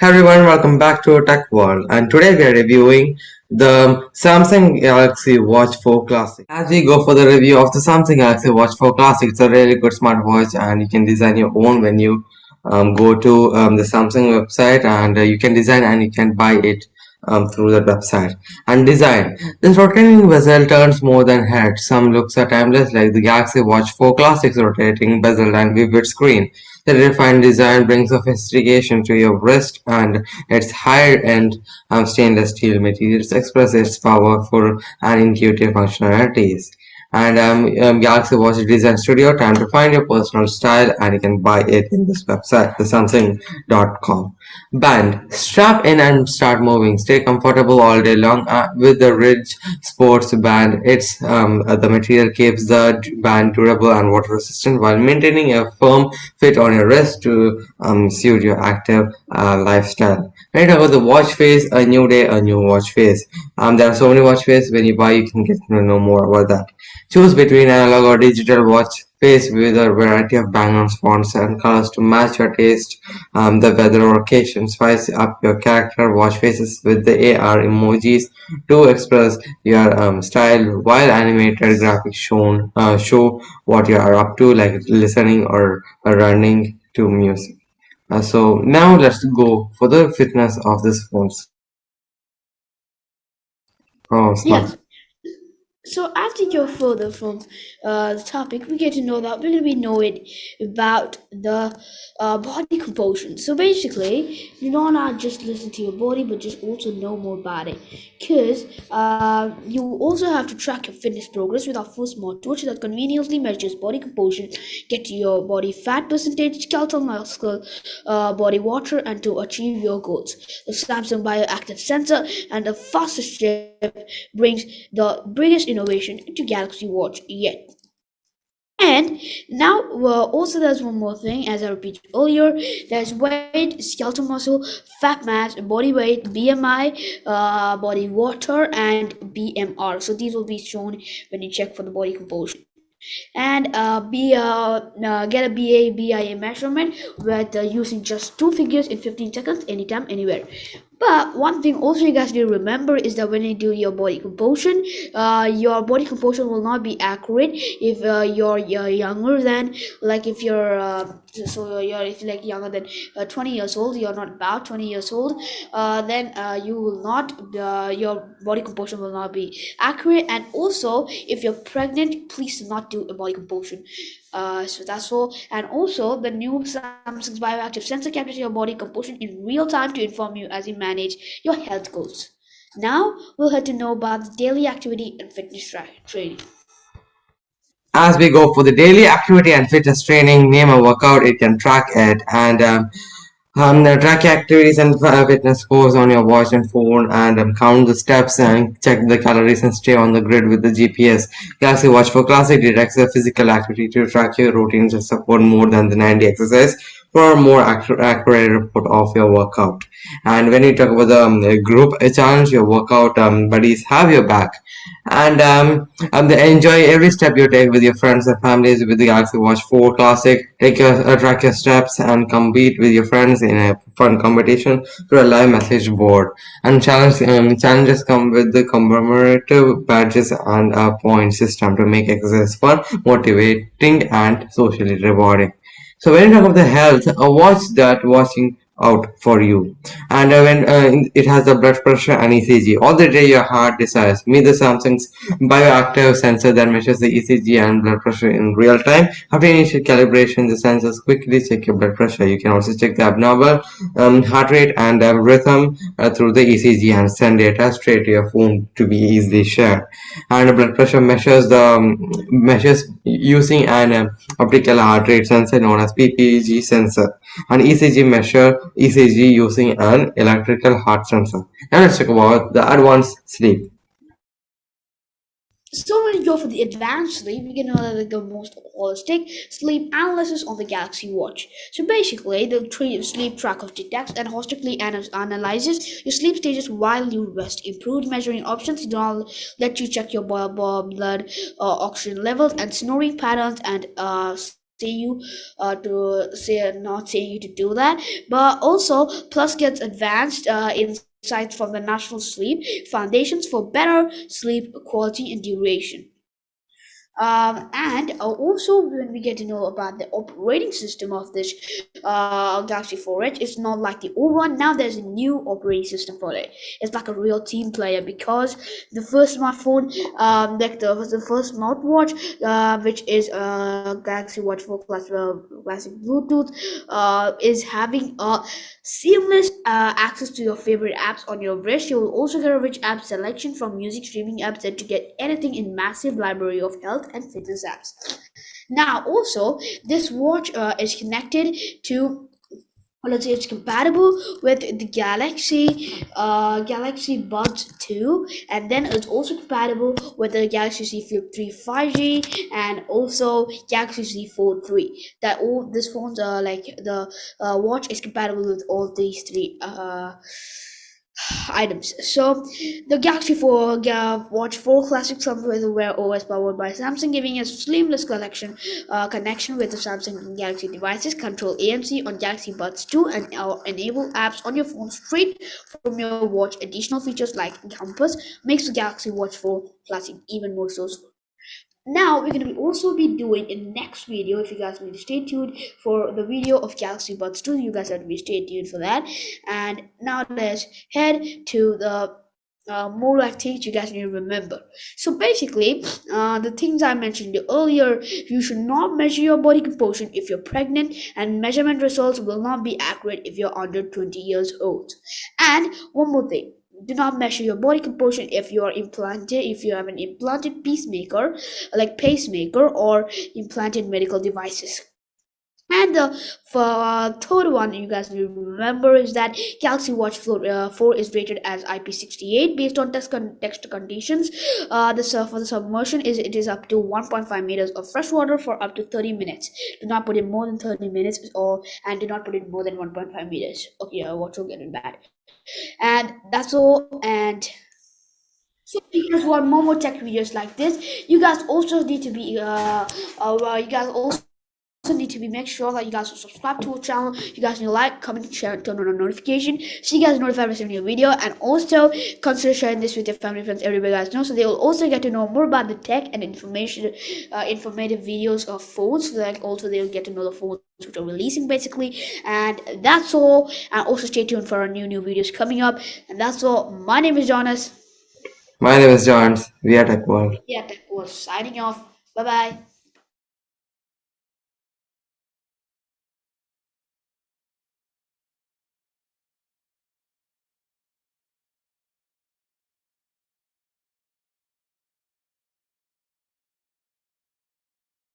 Hey everyone, welcome back to Tech World. And today we are reviewing the Samsung Galaxy Watch 4 Classic. As we go for the review of the Samsung Galaxy Watch 4 Classic, it's a really good smartwatch and you can design your own when you um, go to um, the Samsung website and uh, you can design and you can buy it um, through the website. And design. This rotating bezel turns more than head. Some looks are timeless like the Galaxy Watch 4 Classic's rotating bezel and vivid screen. The refined design brings sophistication to your wrist and its higher-end stainless steel materials express its powerful and intuitive functionalities and um, um, Galaxy Watch Design Studio. Time to find your personal style, and you can buy it in this website, the Samsung.com. Band strap in and start moving. Stay comfortable all day long uh, with the Ridge Sports Band. It's um, uh, the material keeps the band durable and water resistant while maintaining a firm fit on your wrist to um, suit your active uh, lifestyle. Right about the watch face, a new day, a new watch face. Um, there are so many watch faces. When you buy, you can get to know more about that. Choose between analog or digital watch face with a variety of bangles, fonts, and colors to match your taste, um, the weather or occasion. Spice up your character watch faces with the AR emojis to express your um, style, while animated graphics shown uh, show what you are up to, like listening or running to music. Uh, so now let's go for the fitness of this phones. Oh, smart. So as we go further from uh, the topic, we get to know that we're going to be knowing about the uh, body composition. So basically, you don't not just listen to your body, but just also know more about it. Because uh, you also have to track your fitness progress with our first smartwatch that conveniently measures body composition, get your body fat percentage, skeletal muscle, uh, body water, and to achieve your goals. The Samsung Bioactive sensor and the fastest chip brings the biggest innovation into Galaxy Watch yet. And now, also there's one more thing, as I repeated earlier, there's weight, skeletal muscle, fat mass, body weight, BMI, uh, body water, and BMR. So these will be shown when you check for the body composition and uh, be uh, uh, get a BA BIA measurement with uh, using just two figures in 15 seconds anytime anywhere but one thing also you guys need to remember is that when you do your body composition uh, your body composition will not be accurate if uh, you're, you're younger than like if you're uh, so you're if you're like younger than uh, 20 years old you're not about 20 years old uh, then uh, you will not uh, your body composition will not be accurate. And also if you're pregnant please do not do a body composition uh, so that's all. And also the new samsung's bioactive sensor captures your body composition in real time to inform you as you manage your health goals. Now we'll head to know about the daily activity and fitness tra- training. As we go for the daily activity and fitness training, name a workout, it can track it. And um, um, track your activities and fitness scores on your watch and phone and um, count the steps and check the calories and stay on the grid with the GPS. Galaxy Watch 4 Classic detects the physical activity to track your routines and support more than the 90 exercise for more accurate, report of your workout. And when you talk about the um, group challenge, your workout um, buddies have your back. And um, um, enjoy every step you take with your friends and families with the Galaxy Watch 4 Classic. Take your uh, track your steps and compete with your friends in a fun competition through a live message board. And challenge um, challenges come with the commemorative badges and a point system to make exercise fun, motivating, and socially rewarding. So when you talk of the health, uh, a watch that watching out for you. And uh, when uh, it has the blood pressure and ECG all the day your heart desires. Meet the Samsung's bioactive sensor that measures the ECG and blood pressure in real time. After initial calibration the sensors quickly check your blood pressure. You can also check the abnormal um, heart rate and uh, rhythm through the ECG and send data straight to your phone to be easily shared. And blood pressure measures the um, measures using an uh, optical heart rate sensor known as PPG sensor. And ECG measure ECG using an electrical heart sensor. Now let's talk about the advanced sleep. So when you go for the advanced sleep, you can like the most holistic sleep analysis on the Galaxy Watch. So basically, the sleep tracker detects and holistically analyzes your sleep stages while you rest. Improved measuring options don't let you check your blood, blood uh, oxygen levels and snoring patterns and uh, say you uh, to say not saying you to do that but also plus gets advanced uh, insights from the national sleep foundations for better sleep quality and duration um, and uh, also when we get to know about the operating system of this uh, Galaxy 4 Edge, it's not like the old one. Now there's a new operating system for it. It's like a real team player because the first smartphone, um, like the, the first smartwatch, uh, which is uh, Galaxy Watch 4 Plus uh, Classic Bluetooth, uh, is having a seamless uh, access to your favorite apps on your wrist. You will also get a rich app selection from music streaming apps and to get anything in massive library of health and fitness apps. Now, also, this watch uh, is connected to let's say it's compatible with the Galaxy uh, Galaxy Buds 2 and then it's also compatible with the Galaxy Z Flip 3 5G and also Galaxy Z Fold 3 that all these phones are like the uh, watch is compatible with all these three uh, items. So the Galaxy 4 uh, Watch 4 Classic Software Wear OS powered by Samsung, giving a seamless collection uh, connection with the Samsung Galaxy devices, control ANC on Galaxy Buds 2, and uh, enable apps on your phone straight from your watch. Additional features like Compass makes the Galaxy Watch 4 Classic even more useful now we're going to also be doing in next video if you guys need to stay tuned for the video of galaxy buds 2 you guys have to be stay tuned for that. And now let's head to the uh, more like things you guys need to remember. So basically uh, the things i mentioned earlier you should not measure your body composition if you're pregnant and measurement results will not be accurate if you're under 20 years old. And one more thing do not measure your body composition if you are implanted if you have an implanted pacemaker like pacemaker or implanted medical devices and the uh, third one you guys to remember is that Galaxy Watch 4, uh, 4 is rated as IP68 based on test conditions. Uh, the uh, for the submersion is it is up to 1.5 meters of fresh water for up to 30 minutes. Do not put in more than 30 minutes or and do not put in more than 1.5 meters. Okay, uh, watch will get bad and that's all and so if you guys want more more tech videos like this you guys also need to be uh, uh you guys also need to be make sure that you guys subscribe to our channel. You guys need to like comment share and turn on a notification so you guys notified every new video. And also consider sharing this with your family friends. Everybody guys know. So they will also get to know more about the tech and information uh, informative videos of phones. So that also they'll get to know the phones which are releasing basically. And that's all. And also stay tuned for our new new videos coming up. And that's all. My name is jonas. My name is Johns. We are Tech World. yeah tech World. signing off. Bye bye